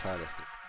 pasar al stream.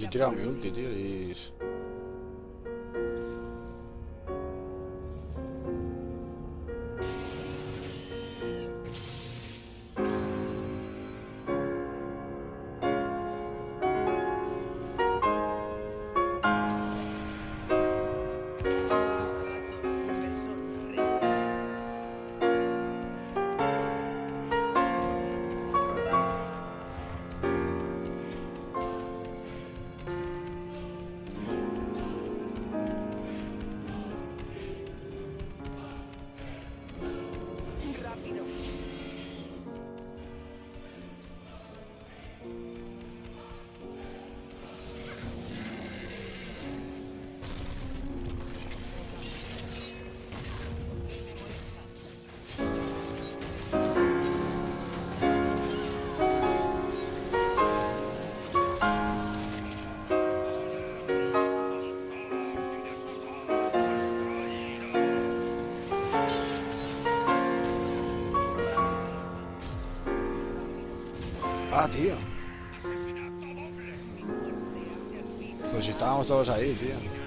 Literalmente, é isso. Ah, tío. Pues si estábamos todos ahí, tío.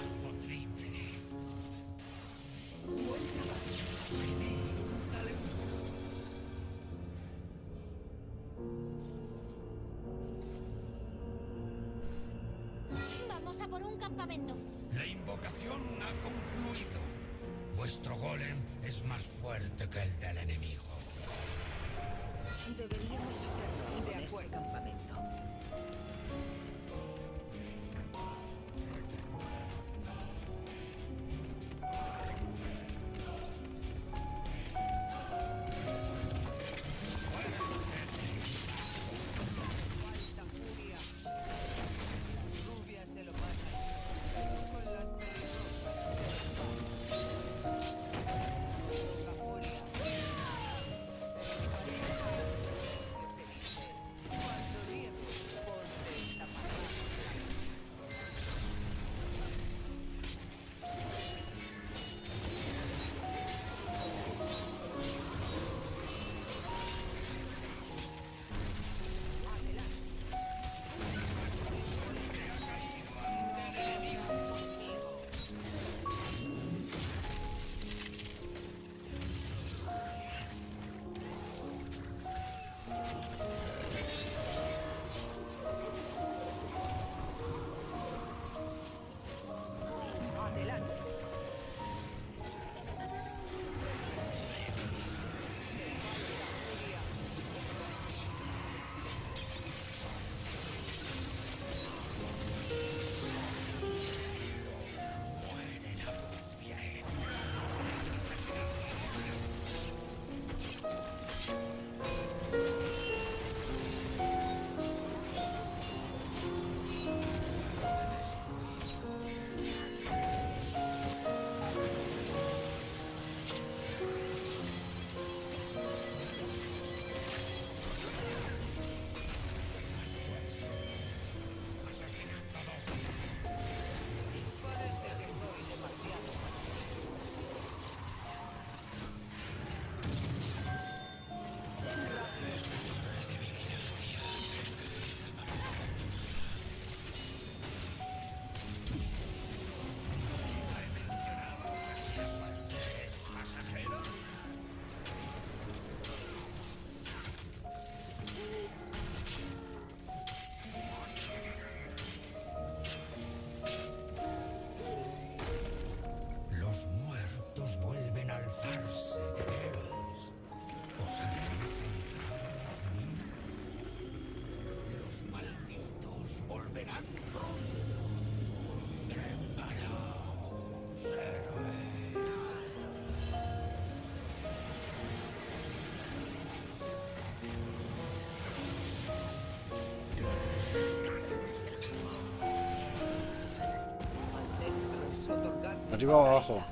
arriba o abajo.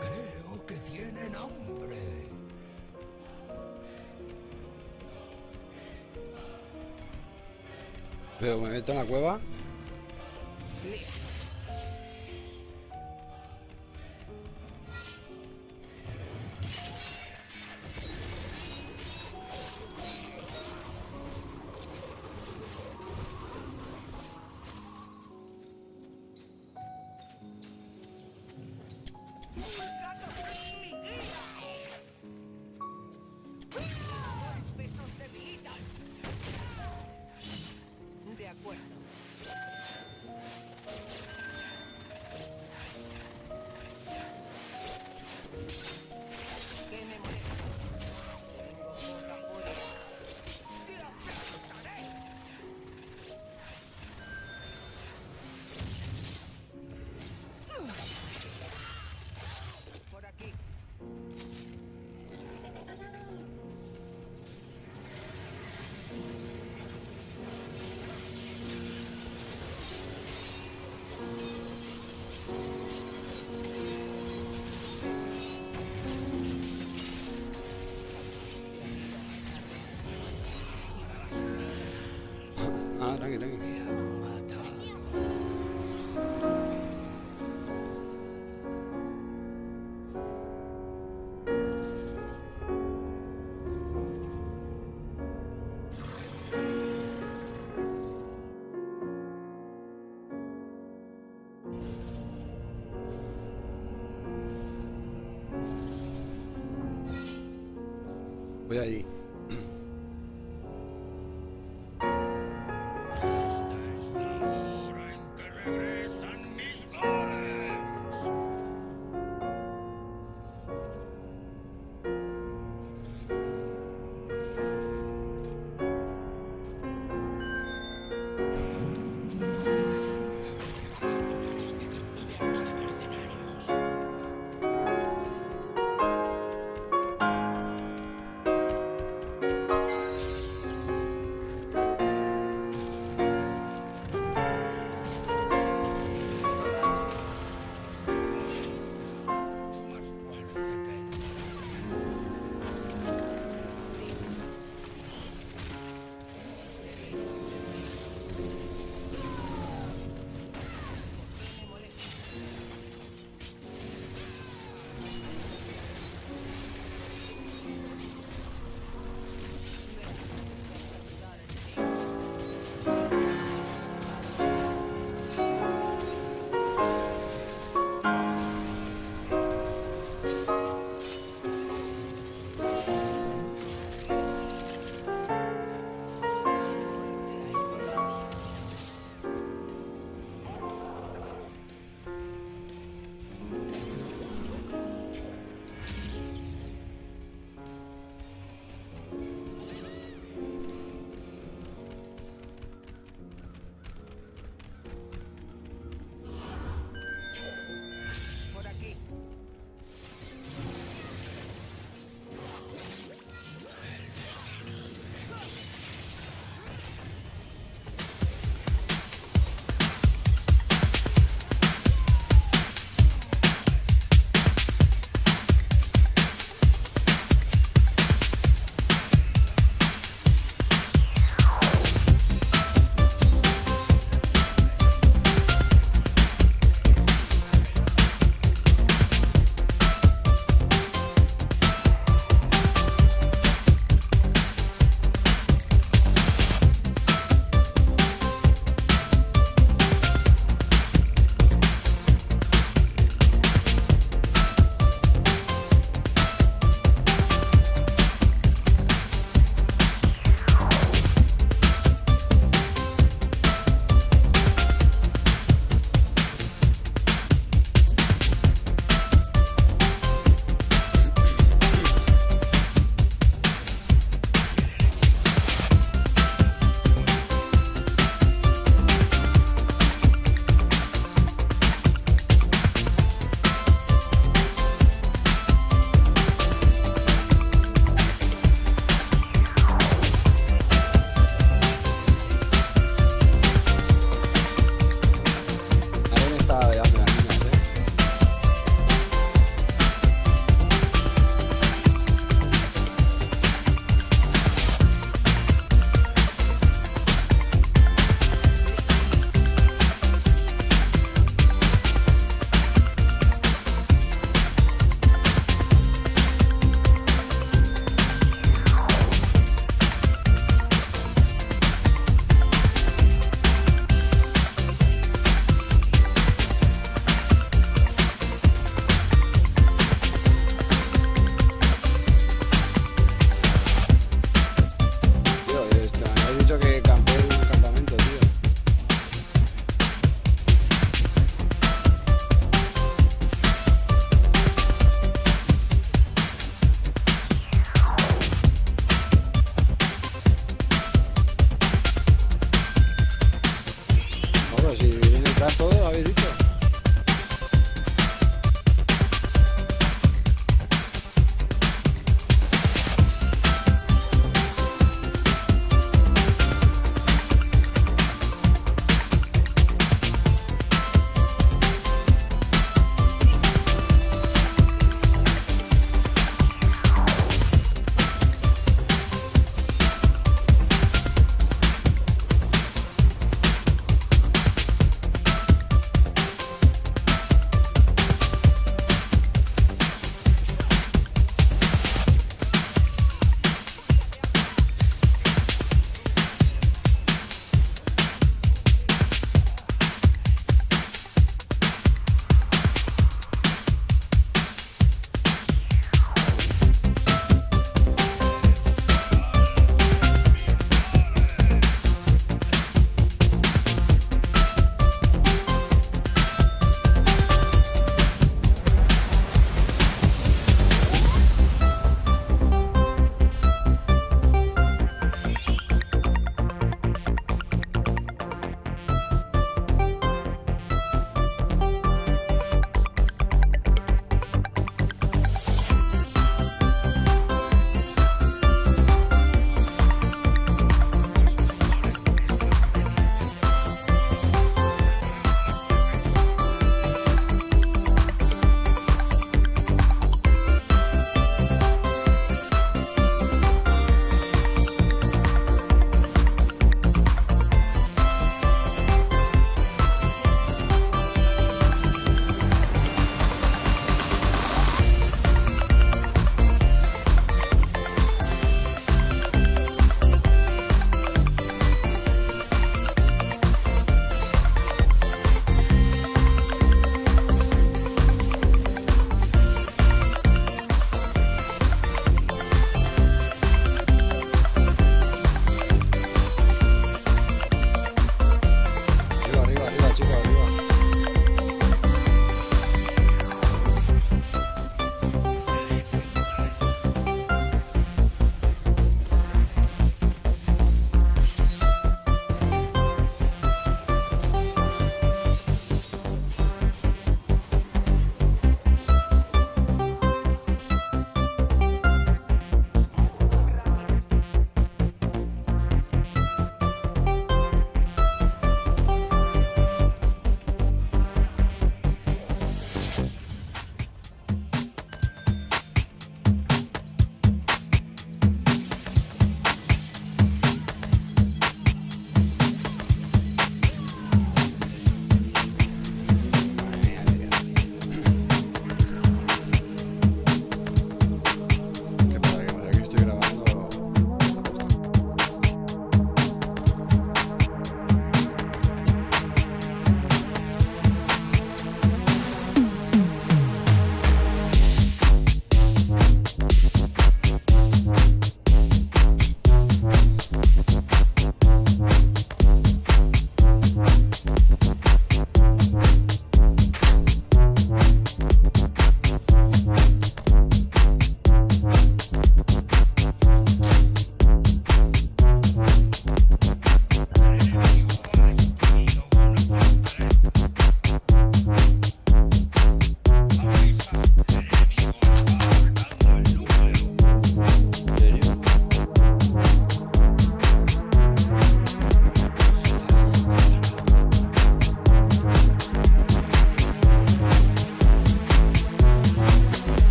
Creo que tienen hambre. Pero me meto en la cueva. Tranqui, tranqui. Voy allí.